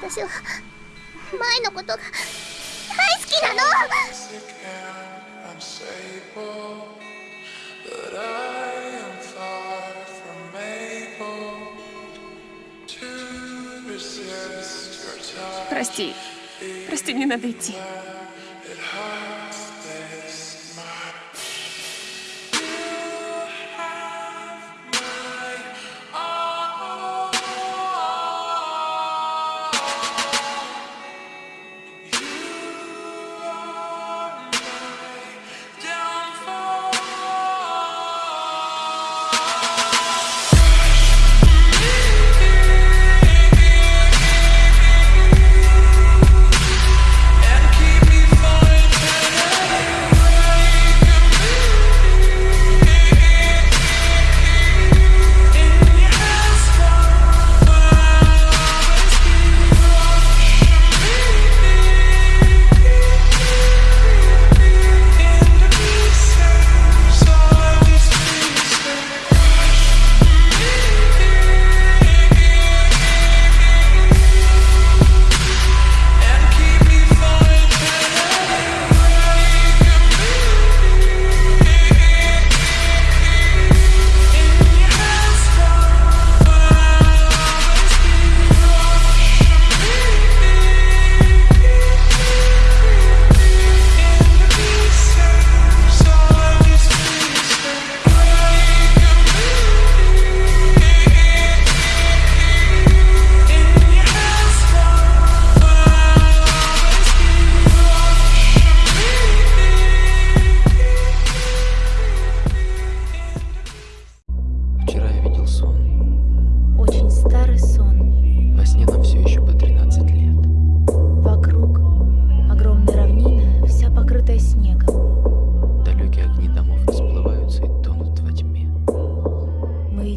私は前のことが大好きなの unstable, but I am far from able to resist your touch. Прости. Прости, мне надо идти.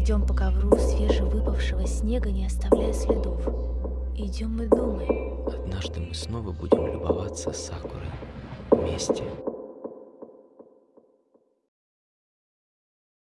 Идем по ковру свежевыпавшего снега, не оставляя следов. Идем и думаем. Однажды мы снова будем любоваться сакурой вместе.